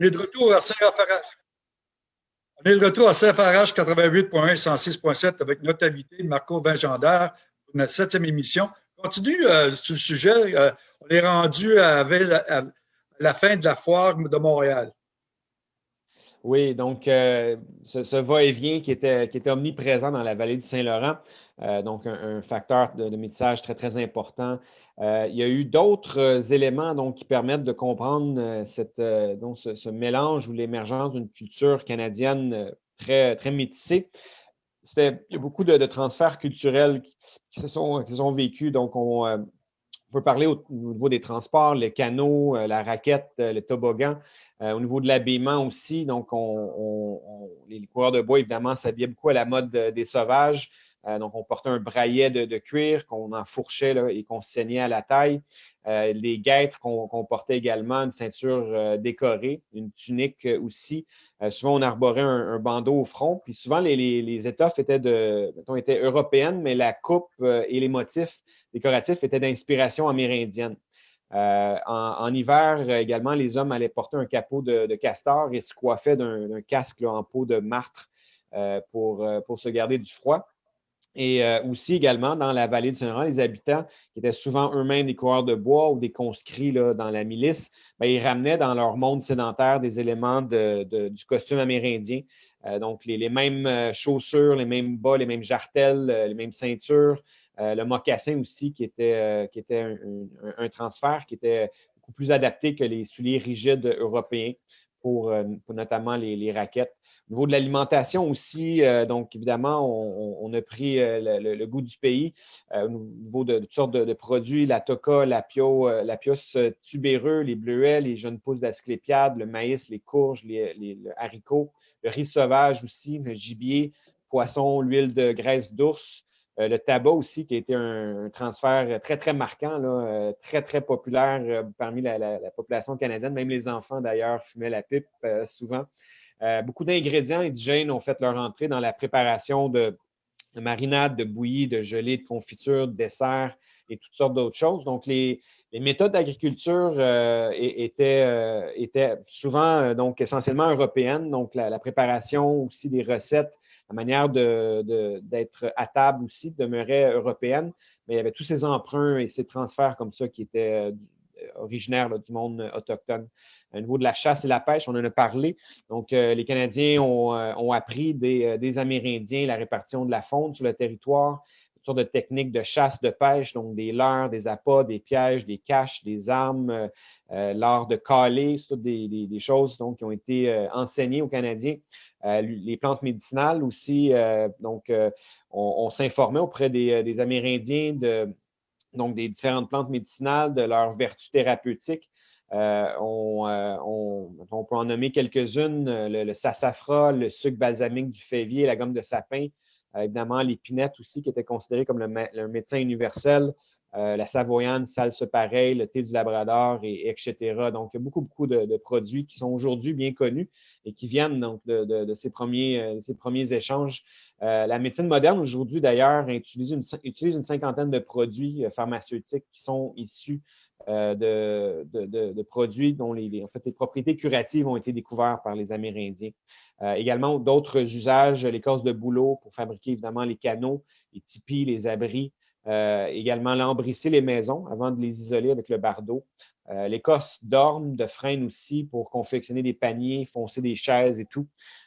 On est de retour à Saint-Raphaël. On est de retour à Saint-Farage 88.1 106.7 avec notre invité Marco Vingendaire pour notre septième émission. Continue euh, sur le sujet. Euh, on est rendu à, la fin de la foire de Montréal. Oui, donc euh, ce, va-et-vient qui était, qui était omniprésent dans la vallée du Saint-Laurent, donc un, facteur de, de, métissage très, très important. Il y a eu d'autres éléments donc, qui permettent de comprendre donc, ce, mélange ou l'émergence d'une culture canadienne très, très métissée. il y a beaucoup de, transferts culturels qui, se sont, vécus. Donc, on, peut parler au, niveau des transports, les canaux, euh, la raquette, euh, le toboggan. Euh, au niveau de l'habillement aussi, donc les coureurs de bois, évidemment, s'habillaient beaucoup à la mode des sauvages. Donc, on portait un braillet de, cuir qu'on enfourchait et qu'on saignait à la taille. les guêtres qu'on portait également, une ceinture décorée, une tunique aussi. souvent, on arborait un, bandeau au front. Puis souvent, les, étoffes étaient, de, étaient européennes, mais la coupe et les motifs décoratifs étaient d'inspiration amérindienne. Euh, en, hiver également, les hommes allaient porter un capot de, castor et se coiffaient d'un casque en peau de martre euh, euh, pour, se garder du froid. Et aussi également dans la vallée du Saint-Laurent, les habitants, qui étaient souvent eux-mêmes des coureurs de bois ou des conscrits là, dans la milice, ben, ils ramenaient dans leur monde sédentaire des éléments du costume amérindien. donc les, les, mêmes chaussures, les mêmes bas, les mêmes jartelles, les mêmes ceintures, euh, le mocassin aussi, qui était, euh, qui était un, transfert qui était beaucoup plus adapté que les souliers rigides européens pour, euh, notamment les, raquettes. Au niveau de l'alimentation aussi, donc évidemment, on, a pris le, goût du pays au niveau de, toutes sortes de, produits, la toca, la, pio, la pios tubéreux, les bleuets, les jeunes pousses d'asclépiade, le maïs, les courges, les, haricots, le riz sauvage aussi, le gibier, poisson, l'huile de graisse d'ours, euh, le tabac aussi, qui a été un, transfert très, très marquant, euh, très, très populaire euh, parmi la, population canadienne. Même les enfants, d'ailleurs, fumaient la pipe souvent. Beaucoup d'ingrédients indigènes ont fait leur entrée dans la préparation de, marinades, de bouillies, de gelées, de confitures, de desserts et toutes sortes d'autres choses. Donc, les, méthodes d'agriculture étaient, étaient, souvent donc essentiellement européennes. Donc, la, préparation aussi des recettes la manière d'être à table aussi demeurait européenne, mais il y avait tous ces emprunts et ces transferts comme ça qui étaient euh, originaires du monde autochtone. Au niveau de la chasse et la pêche, on en a parlé. Donc, euh, les Canadiens ont, euh, appris des, Amérindiens la répartition de la faune sur le territoire, toutes sortes de techniques de chasse, de pêche, donc des leurres, des appâts, des pièges, des caches, des armes, l'art de caler, des, des, choses donc, qui ont été enseignées aux Canadiens. Euh, les plantes médicinales aussi. Euh, donc, euh, on, s'informait auprès des, Amérindiens de, donc des différentes plantes médicinales, de leurs vertus thérapeutiques. On, peut en nommer quelques-unes, le, sassafras, le sucre balsamique du févier, la gomme de sapin, évidemment l'épinette aussi, qui était considéré comme le médecin universel, euh, la savoyane, salse pareil, le thé du Labrador, et, etc. Donc, beaucoup, beaucoup de, produits qui sont aujourd'hui bien connus et qui viennent de, ces, premiers, euh, échanges. Euh, la médecine moderne, aujourd'hui, d'ailleurs, utilise une cinquantaine de produits pharmaceutiques qui sont issus de, produits dont les, en fait, les propriétés curatives ont été découvertes par les Amérindiens. également, d'autres usages, causes de boulot pour fabriquer évidemment les canaux, les tipis, les abris, euh, également lambrisser les maisons avant de les isoler avec le bardeau. Euh, L'écosse d'orme, de frêne aussi pour confectionner des paniers, foncer des chaises et tout.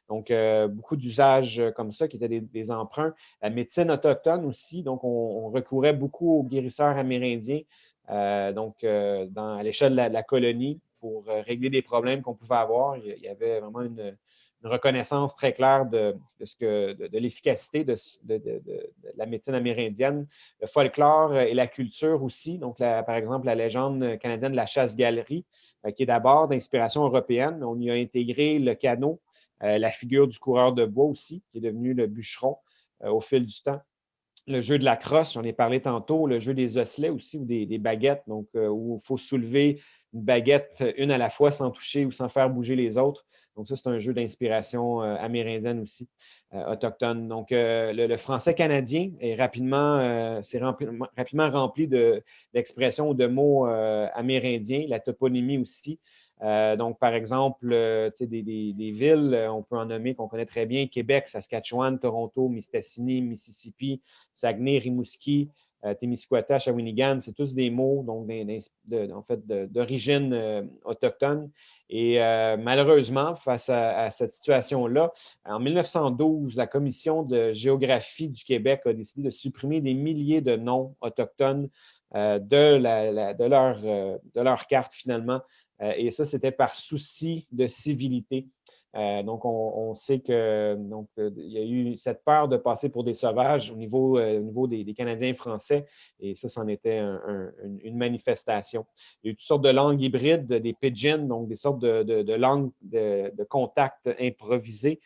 Donc, euh, beaucoup d'usages comme ça qui étaient des, emprunts. La médecine autochtone aussi, donc on, recourait beaucoup aux guérisseurs amérindiens, donc à l'échelle de, la, colonie pour régler des problèmes qu'on pouvait avoir. Il y avait vraiment une, une reconnaissance très claire de, ce que, de, l'efficacité de, la médecine amérindienne, le folklore et la culture aussi. Donc, par exemple, la légende canadienne de la chasse-galerie, euh, qui est d'abord d'inspiration européenne. On y a intégré le canot, euh, la figure du coureur de bois aussi, qui est devenu le bûcheron euh, au fil du temps. Le jeu de la crosse, j'en ai parlé tantôt, le jeu des osselets aussi, ou des, baguettes, donc où il faut soulever une baguette une à la fois sans toucher ou sans faire bouger les autres. Donc, ça, c'est un jeu d'inspiration euh, amérindienne aussi, euh, autochtone. Donc, euh, le, français canadien est rapidement, c'est rapidement rempli d'expressions ou de mots amérindiens, la toponymie aussi. Donc, par exemple, des, des, villes, on peut en nommer qu'on connaît très bien, Québec, Saskatchewan, Toronto, Mistassini, Mississippi, Saguenay, Rimouski, euh, Témiscouata, Shawinigan, c'est tous des mots en fait, d'origine euh, autochtone. Et euh, malheureusement, face à, cette situation-là, en 1912, la Commission de géographie du Québec a décidé de supprimer des milliers de noms autochtones de leur carte finalement. Et ça, c'était par souci de civilité. Euh, donc, on, sait que donc euh, il y a eu cette peur de passer pour des sauvages au niveau, euh, au niveau des, Canadiens français, et ça, c'en était une, manifestation. Il y a eu toutes sortes de langues hybrides, des pidgins, donc des sortes de, langues de, contact improvisées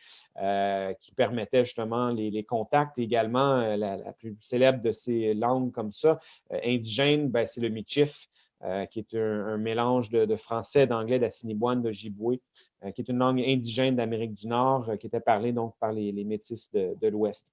qui permettaient justement les, contacts. Également, la, plus célèbre de ces langues comme ça, indigène, ben, c'est le Michif. Qui est un, mélange de, français, d'anglais, d'assiniboine, de giboué. Euh, qui est une langue indigène d'Amérique du Nord, euh, qui était parlée donc par les, métis de, l'Ouest.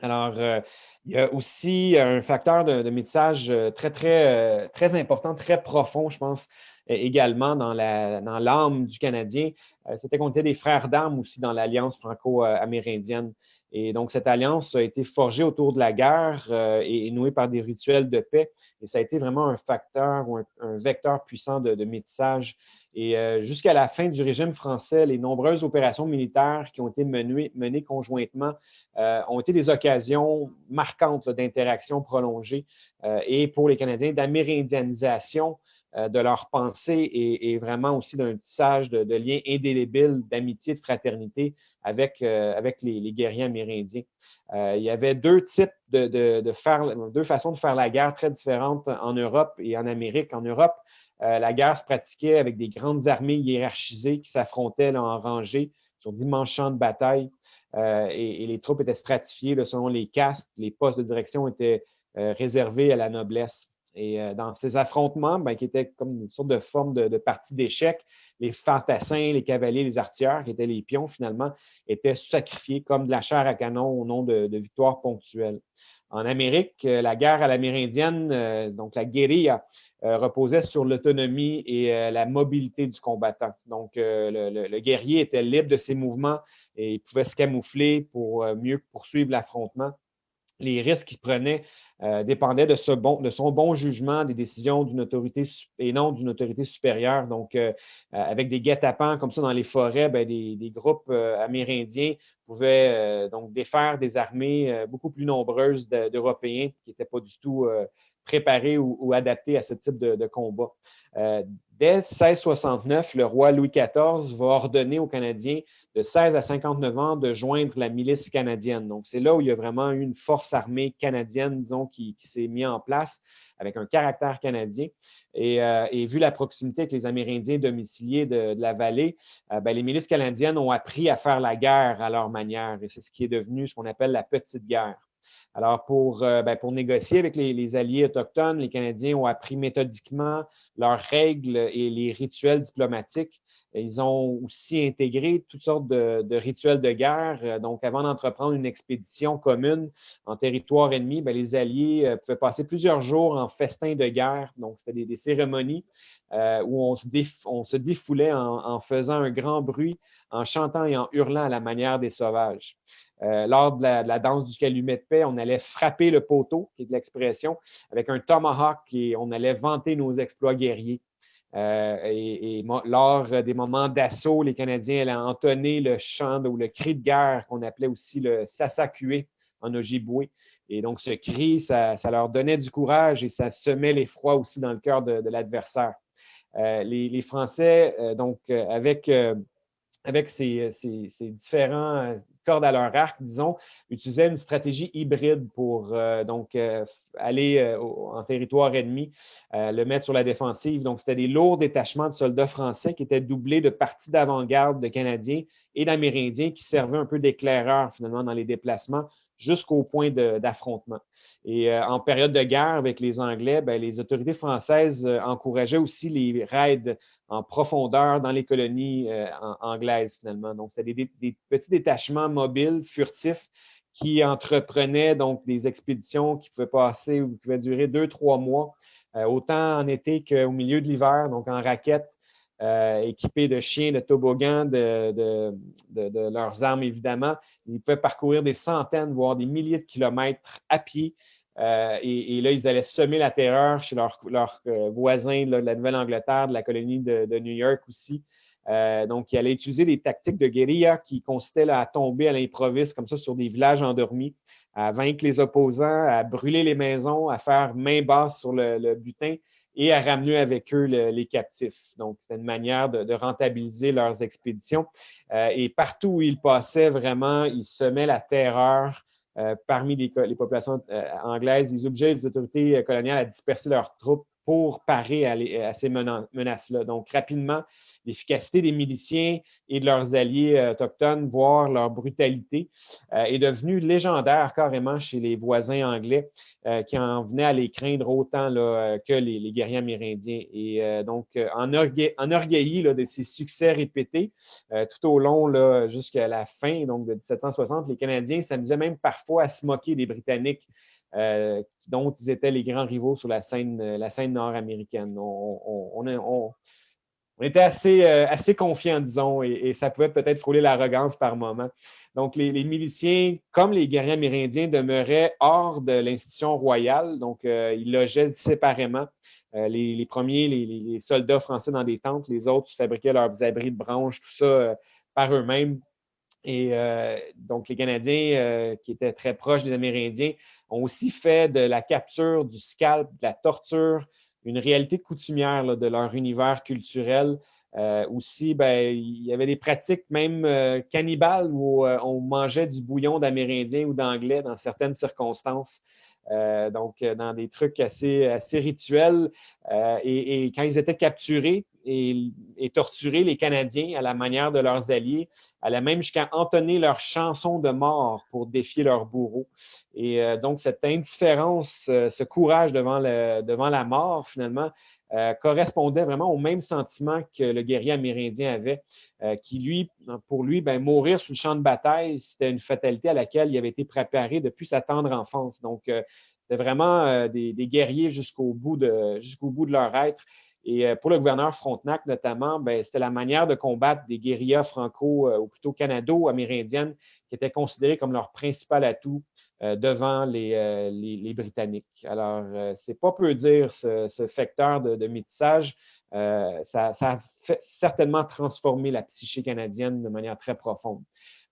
Alors, euh, il y a aussi un facteur de, métissage très, très, très important, très profond, je pense, également dans l'âme du Canadien. C'était qu'on était des frères d'armes aussi dans l'Alliance franco-amérindienne. Et donc, cette alliance a été forgée autour de la guerre et, nouée par des rituels de paix. Et ça a été vraiment un facteur ou un, vecteur puissant de, métissage et euh, jusqu'à la fin du régime français, les nombreuses opérations militaires qui ont été menées, conjointement euh, ont été des occasions marquantes d'interaction prolongée euh, et pour les Canadiens d'amérindianisation de leur pensée et, vraiment aussi d'un tissage de, liens indélébiles d'amitié, de fraternité avec, avec les, guerriers amérindiens. il y avait deux types de, faire, deux façons de faire la guerre très différentes en Europe et en Amérique. En Europe, euh, la guerre se pratiquait avec des grandes armées hiérarchisées qui s'affrontaient en rangée sur d'immenses champs de bataille. Euh, et, les troupes étaient stratifiées selon les castes. Les postes de direction étaient euh, réservés à la noblesse. Et dans ces affrontements, ben, qui étaient comme une sorte de forme de, de partie d'échecs, les fantassins, les cavaliers, les artilleurs, qui étaient les pions finalement, étaient sacrifiés comme de la chair à canon au nom de, victoires ponctuelles. En Amérique, la guerre à l'amérindienne, donc la guérilla, euh, reposait sur l'autonomie et euh, la mobilité du combattant. Donc, euh, le, guerrier était libre de ses mouvements et il pouvait se camoufler pour mieux poursuivre l'affrontement. Les risques qu'il prenait dépendaient de, son bon jugement des décisions d'une autorité et non d'une autorité supérieure. Donc, avec des guet-apens comme ça dans les forêts, ben, des, groupes amérindiens pouvaient donc défaire des armées beaucoup plus nombreuses d'Européens qui n'étaient pas du tout préparé ou, adapté à ce type de, combat. Euh, dès 1669, le roi Louis XIV va ordonner aux Canadiens de 16 à 59 ans de joindre la milice canadienne. Donc, c'est là où il y a vraiment une force armée canadienne, disons, qui, s'est mise en place avec un caractère canadien. Et, euh, vu la proximité avec les Amérindiens domiciliés de, la vallée, euh, ben, les milices canadiennes ont appris à faire la guerre à leur manière. Et c'est ce qui est devenu ce qu'on appelle la petite guerre. Alors, pour, euh, ben, pour négocier avec les, alliés autochtones, les Canadiens ont appris méthodiquement leurs règles et les rituels diplomatiques. Ils ont aussi intégré toutes sortes de, rituels de guerre. Donc, avant d'entreprendre une expédition commune en territoire ennemi, ben, les Alliés euh, pouvaient passer plusieurs jours en festin de guerre. Donc, c'était des, cérémonies euh, où on se, défoulait en, faisant un grand bruit, en chantant et en hurlant à la manière des sauvages. Euh, lors de la, danse du calumet de paix, on allait frapper le poteau, qui est de l'expression, avec un tomahawk et on allait vanter nos exploits guerriers. Euh, et, lors des moments d'assaut, les Canadiens allaient entonner le chant ou le cri de guerre qu'on appelait aussi le sasakué en Ojibwe. Et donc, ce cri, ça, leur donnait du courage et ça semait l'effroi aussi dans le cœur de, l'adversaire. Euh, les, Français, donc, avec, avec ces, différents cordes à leur arc, disons, utilisaient une stratégie hybride pour euh, donc euh, aller euh, en territoire ennemi, le mettre sur la défensive. Donc, c'était des lourds détachements de soldats français qui étaient doublés de parties d'avant-garde de Canadiens et d'Amérindiens qui servaient un peu d'éclaireurs finalement dans les déplacements jusqu'au point d'affrontement. Et en période de guerre avec les Anglais, ben, les autorités françaises encourageaient aussi les raids en profondeur dans les colonies euh, anglaises, finalement. Donc, c'est des, petits détachements mobiles, furtifs, qui entreprenaient donc des expéditions qui pouvaient passer ou qui pouvaient durer deux, trois mois, euh, autant en été qu'au milieu de l'hiver, donc en raquette. Équipés de chiens, de toboggans, de, leurs armes évidemment. Ils pouvaient parcourir des centaines, voire des milliers de kilomètres à pied. et, là, ils allaient semer la terreur chez leurs, voisins de la Nouvelle-Angleterre, de la colonie de, New York aussi. donc, ils allaient utiliser des tactiques de guérilla qui consistaient à tomber à l'improviste, comme ça, sur des villages endormis, à vaincre les opposants, à brûler les maisons, à faire main basse sur le, butin et à ramener avec eux les captifs. Donc, c'est une manière de, rentabiliser leurs expéditions. Euh, et partout où ils passaient, vraiment, ils semaient la terreur euh, parmi les, populations euh, anglaises. Ils obligeaient les autorités coloniales à disperser leurs troupes pour parer à, à ces menaces-là. Donc, rapidement, l'efficacité des miliciens et de leurs alliés euh, autochtones, voire leur brutalité, euh, est devenue légendaire carrément chez les voisins anglais euh, qui en venaient à les craindre autant que les, guerriers amérindiens. Et donc, en, enorgueilli de ces succès répétés tout au long jusqu'à la fin donc, de 1760, les Canadiens s'amusaient même parfois à se moquer des Britanniques. dont ils étaient les grands rivaux sur la scène, la scène nord-américaine. On, on était assez, euh, assez confiants, disons, et, ça pouvait peut-être frôler l'arrogance par moment. Donc, les, miliciens, comme les guerriers amérindiens, demeuraient hors de l'institution royale, donc euh, ils logeaient séparément. Euh, les, premiers, les, soldats français dans des tentes, les autres fabriquaient leurs abris de branches, tout ça par eux-mêmes. Et donc, les Canadiens, qui étaient très proches des Amérindiens, ont aussi fait de la capture, du scalp, de la torture, une réalité coutumière de leur univers culturel. Euh, aussi, ben, il y avait des pratiques même euh, cannibales où euh, on mangeait du bouillon d'Amérindiens ou d'Anglais dans certaines circonstances. donc, dans des trucs assez, assez rituels. Et, quand ils étaient capturés et, torturés, les Canadiens, à la manière de leurs alliés, allaient même jusqu'à entonner leurs chansons de mort pour défier leurs bourreaux. Et euh, donc, cette indifférence, euh, ce courage devant, devant la mort, finalement, euh, correspondait vraiment au même sentiment que le guerrier amérindien avait, qui, lui, pour lui, ben, mourir sur le champ de bataille, c'était une fatalité à laquelle il avait été préparé depuis sa tendre enfance. Donc, c'était vraiment des, guerriers jusqu'au bout, de, jusqu'au bout de leur être. Et pour le gouverneur Frontenac, notamment, ben, c'était la manière de combattre des guérillas franco, ou plutôt canado-amérindiennes, qui étaient considérées comme leur principal atout euh, devant euh, les, Britanniques. Alors, euh, c'est pas peu dire ce, facteur de, de métissage. Ça, a certainement transformé la psyché canadienne de manière très profonde.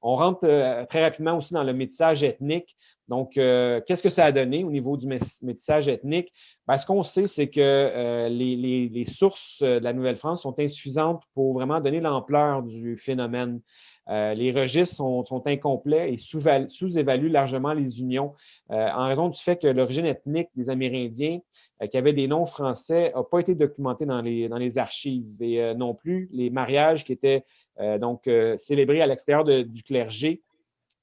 On rentre très rapidement aussi dans le métissage ethnique. Donc, qu'est-ce que ça a donné au niveau du métissage ethnique? Ben, ce qu'on sait, c'est que les, sources de la Nouvelle-France sont insuffisantes pour vraiment donner l'ampleur du phénomène. Euh, les registres sont, incomplets et sous-évaluent largement les unions euh, en raison du fait que l'origine ethnique des Amérindiens euh, qui avaient des noms français n'a pas été documentée dans les, dans les archives et non plus les mariages qui étaient donc célébrés à l'extérieur du clergé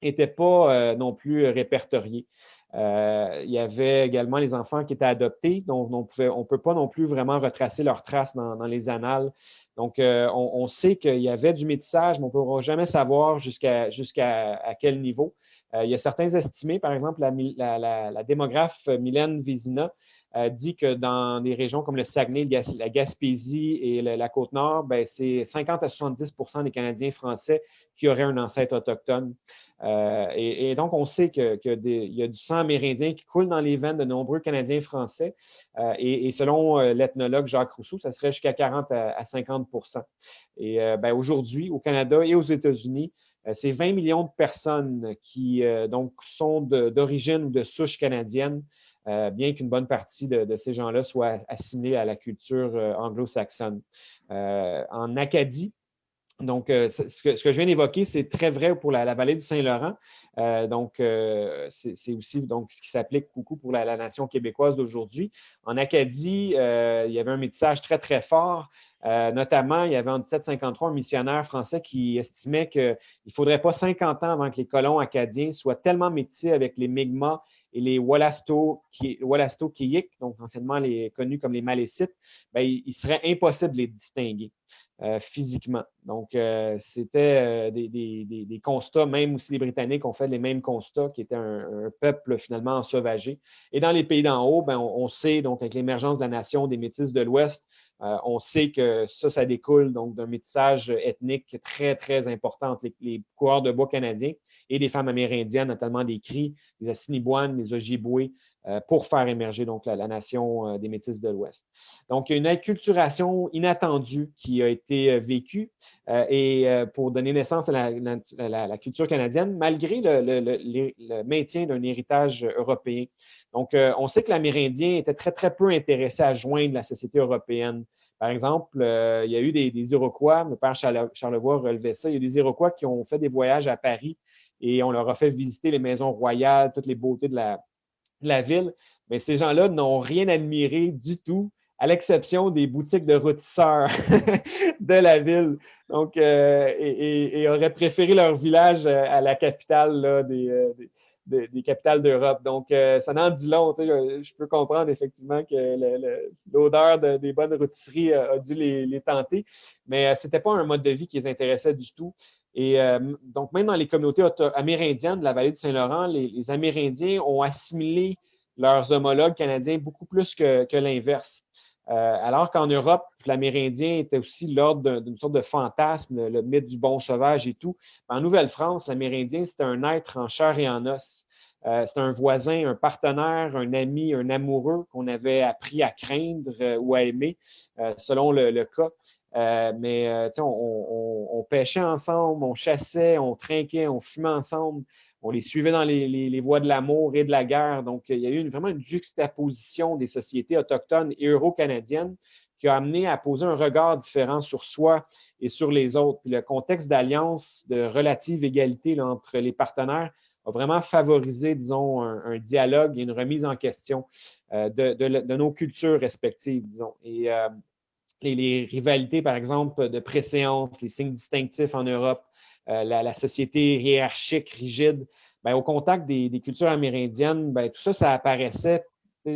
n'étaient pas non plus répertoriés. Il y avait également les enfants qui étaient adoptés, donc on ne peut pas non plus vraiment retracer leurs traces dans, dans les annales. Donc, euh, on, sait qu'il y avait du métissage, mais on ne pourra jamais savoir jusqu'à à quel niveau. Euh, il y a certains estimés, par exemple, la, démographe Mylène Vézina euh, dit que dans des régions comme le Saguenay, la Gaspésie et la, Côte-Nord, ben, c'est 50 à 70 des Canadiens français qui auraient un ancêtre autochtone. Euh, et, donc, on sait qu'il y a du sang amérindien qui coule dans les veines de nombreux Canadiens français. Euh, et, selon euh, l'ethnologue Jacques Rousseau, ça serait jusqu'à 40 à, 50% Et ben, aujourd'hui, au Canada et aux États-Unis, c'est 20 millions de personnes qui donc sont d'origine ou de souche canadienne, bien qu'une bonne partie de, ces gens-là soient assimilés à la culture anglo-saxonne. en Acadie, donc, euh, ce, que, je viens d'évoquer, c'est très vrai pour la, vallée du Saint-Laurent. Euh, donc, euh, c'est aussi donc, ce qui s'applique beaucoup pour la, nation québécoise d'aujourd'hui. En Acadie, il y avait un métissage très, très fort. notamment, il y avait en 1753 un missionnaire français qui estimait qu'il ne faudrait pas 50 ans avant que les colons acadiens soient tellement métissés avec les Mi'kmaq et les Wallasto Kiyik, donc anciennement les, connus comme les Malécites, ben, il, serait impossible de les distinguer. Euh, physiquement. Donc, euh, c'était euh, des, constats, même aussi les Britanniques ont fait les mêmes constats, qui étaient un, peuple finalement sauvagé. Et dans les pays d'en haut, ben, on, sait, donc avec l'émergence de la nation des Métis de l'Ouest, on sait que ça, ça découle donc d'un métissage ethnique très, très important entre les, les coureurs de bois canadiens et des femmes amérindiennes, notamment des Cris, des Assiniboines, des Ojibwe, euh, pour faire émerger donc la, nation euh, des Métis de l'Ouest. Donc, il y a une acculturation inattendue qui a été euh, vécue et pour donner naissance à la, culture canadienne, malgré le, maintien d'un héritage européen. Donc, on sait que l'Amérindien était très, très peu intéressé à joindre la société européenne. Par exemple, il y a eu des, Iroquois, mon père Charlevoix relevait ça, il y a des Iroquois qui ont fait des voyages à Paris et on leur a fait visiter les maisons royales, toutes les beautés de la, ville, mais ces gens-là n'ont rien admiré du tout, à l'exception des boutiques de rôtisseurs de la ville. Donc, euh, et, auraient préféré leur village euh, à la capitale euh, des, capitales d'Europe. Donc, ça n'en dit long. Je, peux comprendre effectivement que l'odeur des bonnes rôtisseries a, dû les, tenter, mais ce n'était pas un mode de vie qui les intéressait du tout. Et euh, donc, même dans les communautés amérindiennes de la vallée du Saint-Laurent, les, Amérindiens ont assimilé leurs homologues canadiens beaucoup plus que, l'inverse. Euh, alors qu'en Europe, l'Amérindien était aussi l'ordre d'une sorte de fantasme, le, mythe du bon sauvage et tout. En Nouvelle-France, l'Amérindien, c'était un être en chair et en os. Euh, c'était un voisin, un partenaire, un ami, un amoureux qu'on avait appris à craindre ou à aimer, selon le, cas. Euh, mais euh, on, pêchait ensemble, on chassait, on trinquait, on fumait ensemble, on les suivait dans les, voies de l'amour et de la guerre. Donc, il y a eu vraiment une juxtaposition des sociétés autochtones et euro-canadiennes qui a amené à poser un regard différent sur soi et sur les autres. Puis le contexte d'alliance, de relative égalité entre les partenaires a vraiment favorisé, disons, un, dialogue et une remise en question euh, de, nos cultures respectives, disons. Et les, rivalités, par exemple, de préséance, les signes distinctifs en Europe, euh, la, société hiérarchique, rigide, ben, au contact des, cultures amérindiennes, ben, tout ça, ça apparaissait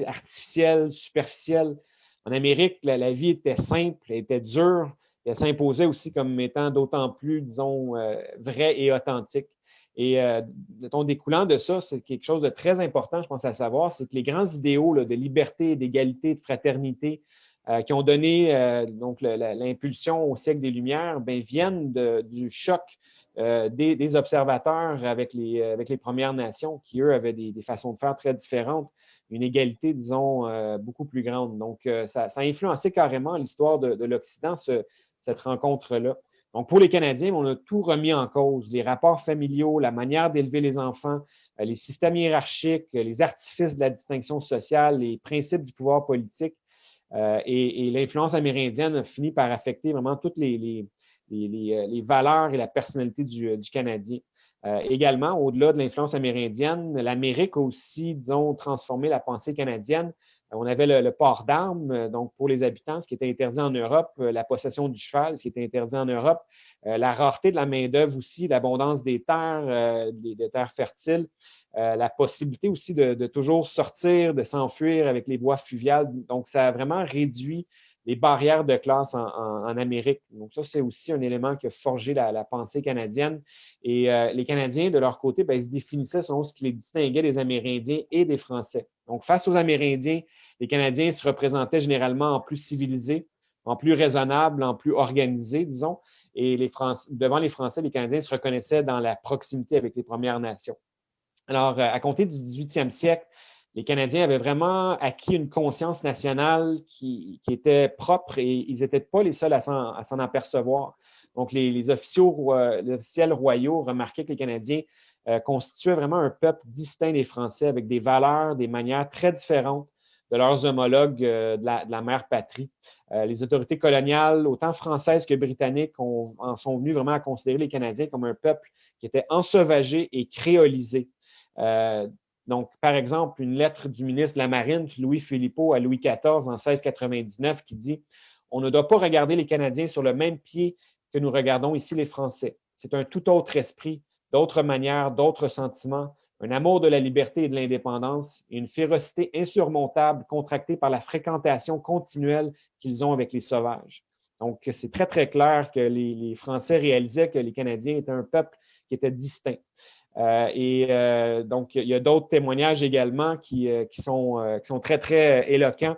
artificiel, superficiel. En Amérique, la, vie était simple, elle était dure, elle s'imposait aussi comme étant d'autant plus, disons, euh, vrai et authentique. Et euh, découlant de ça, c'est quelque chose de très important, je pense, à savoir, c'est que les grands idéaux de liberté, d'égalité, de fraternité, euh, qui ont donné euh, donc l'impulsion au siècle des Lumières, ben, viennent du choc euh, des, observateurs avec les, avec les Premières Nations, qui, eux, avaient des, façons de faire très différentes, une égalité, disons, beaucoup plus grande. Donc, ça, a influencé carrément l'histoire de, l'Occident, cette rencontre-là. Donc, pour les Canadiens, on a tout remis en cause, les rapports familiaux, la manière d'élever les enfants, les systèmes hiérarchiques, les artifices de la distinction sociale, les principes du pouvoir politique. Euh, et, l'influence amérindienne a fini par affecter vraiment toutes les, euh, valeurs et la personnalité du, euh, Canadien. également, au-delà de l'influence amérindienne, l'Amérique a aussi, disons, transformé la pensée canadienne. On avait le, port d'armes, donc pour les habitants, ce qui était interdit en Europe, la possession du cheval, ce qui était interdit en Europe, la rareté de la main-d'œuvre aussi, l'abondance des terres, des, terres fertiles, euh, la possibilité aussi de, toujours sortir, de s'enfuir avec les voies fluviales. Donc, ça a vraiment réduit les barrières de classe en, Amérique. Donc, ça, c'est aussi un élément qui a forgé la, pensée canadienne. Et euh, les Canadiens, de leur côté, ben, ils se définissaient selon ce qui les distinguait des Amérindiens et des Français. Donc, face aux Amérindiens, les Canadiens se représentaient généralement en plus civilisés, en plus raisonnables, en plus organisés, disons. Et les devant les Français, les Canadiens se reconnaissaient dans la proximité avec les Premières Nations. Alors, euh, à compter du 18e siècle, les Canadiens avaient vraiment acquis une conscience nationale qui, était propre et ils n'étaient pas les seuls à s'en apercevoir. Donc, les, officiels royaux remarquaient que les Canadiens euh, constituaient vraiment un peuple distinct des Français avec des valeurs, des manières très différentes de leurs homologues euh, de, la, mère patrie. les autorités coloniales, autant françaises que britanniques, en sont venues vraiment à considérer les Canadiens comme un peuple qui était ensauvagé et créolisé. Euh, donc, par exemple, une lettre du ministre de la Marine, Louis Philippot, à Louis XIV en 1699, qui dit On ne doit pas regarder les Canadiens sur le même pied que nous regardons ici les Français. C'est un tout autre esprit, d'autres manières, d'autres sentiments, un amour de la liberté et de l'indépendance et une férocité insurmontable contractée par la fréquentation continuelle qu'ils ont avec les sauvages. Donc, c'est très, très clair que les, Français réalisaient que les Canadiens étaient un peuple qui était distinct. Euh, et euh, donc, il y a d'autres témoignages également qui, euh, sont, très, très éloquents.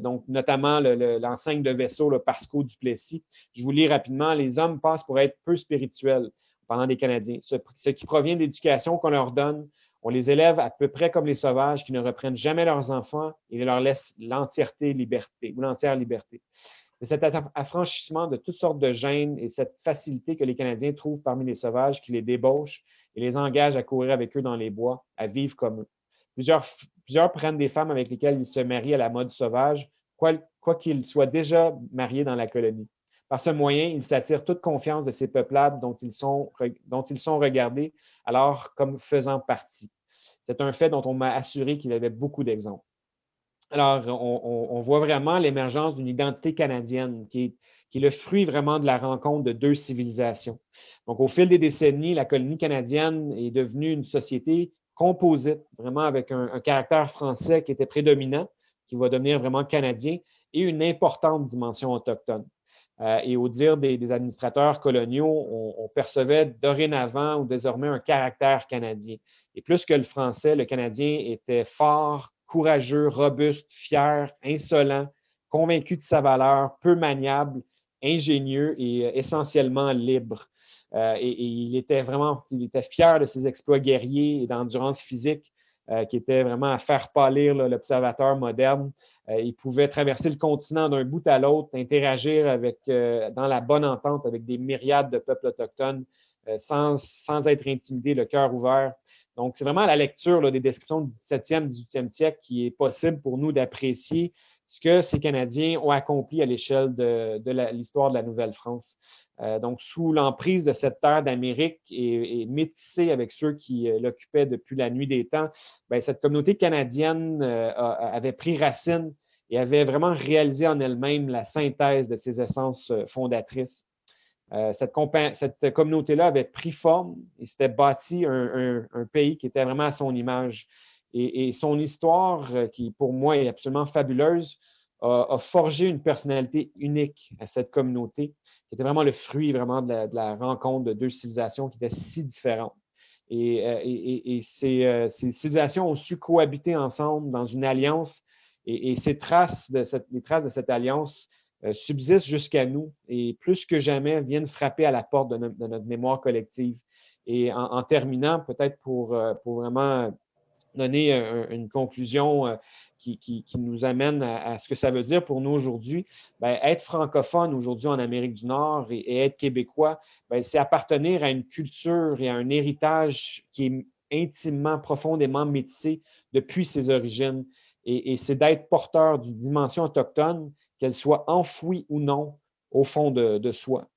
donc notamment l'enseigne de vaisseau, le Pasco Duplessis. Je vous lis rapidement, les hommes passent pour être peu spirituels pendant des Canadiens, ce, qui provient de l'éducation qu'on leur donne. On les élève à peu près comme les sauvages qui ne reprennent jamais leurs enfants et leur laissent l'entièreté liberté ou l'entière liberté. C'est cet affranchissement de toutes sortes de gènes et cette facilité que les Canadiens trouvent parmi les sauvages qui les débauchent et les engagent à courir avec eux dans les bois, à vivre comme eux. Plusieurs, plusieurs prennent des femmes avec lesquelles ils se marient à la mode sauvage, quoi qu'ils soient déjà mariés dans la colonie. Par ce moyen, ils s'attirent toute confiance de ces peuplades dont ils sont regardés alors comme faisant partie. C'est un fait dont on m'a assuré qu'il y avait beaucoup d'exemples. Alors, on, voit vraiment l'émergence d'une identité canadienne qui est, le fruit vraiment de la rencontre de deux civilisations. Donc, au fil des décennies, la colonie canadienne est devenue une société composite, vraiment avec un, caractère français qui était prédominant, qui va devenir vraiment canadien, et une importante dimension autochtone. Euh, et au dire des, administrateurs coloniaux, on, percevait dorénavant ou désormais un caractère canadien. Et plus que le français, le canadien était fort, courageux, robuste, fier, insolent, convaincu de sa valeur, peu maniable, ingénieux et euh, essentiellement libre. Euh, et, il était vraiment, il était fier de ses exploits guerriers et d'endurance physique euh, qui étaient vraiment à faire pâlir l'observateur moderne. Il pouvait traverser le continent d'un bout à l'autre, interagir avec, dans la bonne entente avec des myriades de peuples autochtones sans, sans être intimidé, le cœur ouvert. Donc, c'est vraiment la lecture des descriptions du 17e, 18e siècle qui est possible pour nous d'apprécier ce que ces Canadiens ont accompli à l'échelle de, l'histoire de la Nouvelle-France. Euh, donc, sous l'emprise de cette terre d'Amérique et, métissée avec ceux qui euh, l'occupaient depuis la nuit des temps, bien, cette communauté canadienne euh, avait pris racine et avait vraiment réalisé en elle-même la synthèse de ses essences fondatrices. Cette, communauté-là avait pris forme et s'était bâti un, pays qui était vraiment à son image. Et, son histoire, euh, qui pour moi est absolument fabuleuse, a, forgé une personnalité unique à cette communauté, qui était vraiment le fruit vraiment de la, rencontre de deux civilisations qui étaient si différentes. Et, euh, ces, civilisations ont su cohabiter ensemble dans une alliance. Et, ces traces de cette, les traces de cette alliance euh, subsistent jusqu'à nous et plus que jamais viennent frapper à la porte de, notre mémoire collective. Et en, terminant, peut-être euh, pour vraiment donner une conclusion euh, qui, qui, nous amène à, ce que ça veut dire pour nous aujourd'hui, ben, être francophone aujourd'hui en Amérique du Nord et, être québécois, ben, c'est appartenir à une culture et à un héritage qui est intimement, profondément métissé depuis ses origines. Et, c'est d'être porteur d'une dimension autochtone qu'elle soit enfouie ou non au fond de, soi.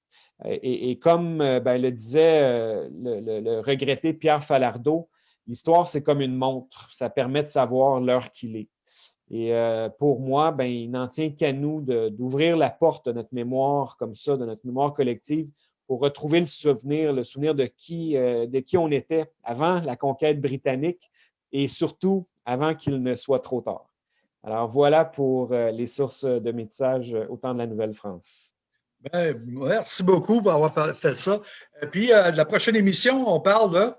Et, comme euh, ben, le disait euh, le, regretté Pierre Falardeau, l'histoire, c'est comme une montre. Ça permet de savoir l'heure qu'il est. Et euh, pour moi, ben, il n'en tient qu'à nous d'ouvrir la porte de notre mémoire comme ça, de notre mémoire collective, pour retrouver le souvenir, le souvenir de qui, de qui on était avant la conquête britannique et surtout avant qu'il ne soit trop tard. Alors voilà pour euh, les sources de métissage euh, au temps de la Nouvelle-France. Ben, merci beaucoup pour avoir fait ça. Et puis, euh, la prochaine émission, on parle de...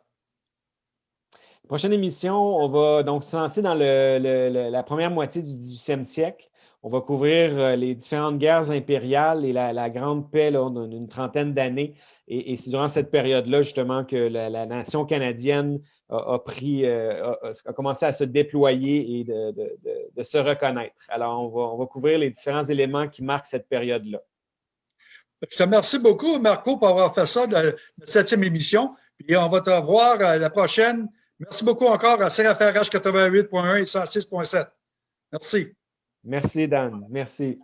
Prochaine émission, on va donc se lancer dans la première moitié du 18e siècle. On va couvrir les différentes guerres impériales et la, grande paix d'une trentaine d'années. Et, c'est durant cette période-là, justement, que la, nation canadienne a, pris, euh, a, commencé à se déployer et de, se reconnaître. Alors, on va, couvrir les différents éléments qui marquent cette période-là. Je te remercie beaucoup, Marco, pour avoir fait ça la, septième émission. Puis on va te revoir à la prochaine. Merci beaucoup encore à CFRH 88.1 et 106.7. Merci. Merci, Dan. Merci.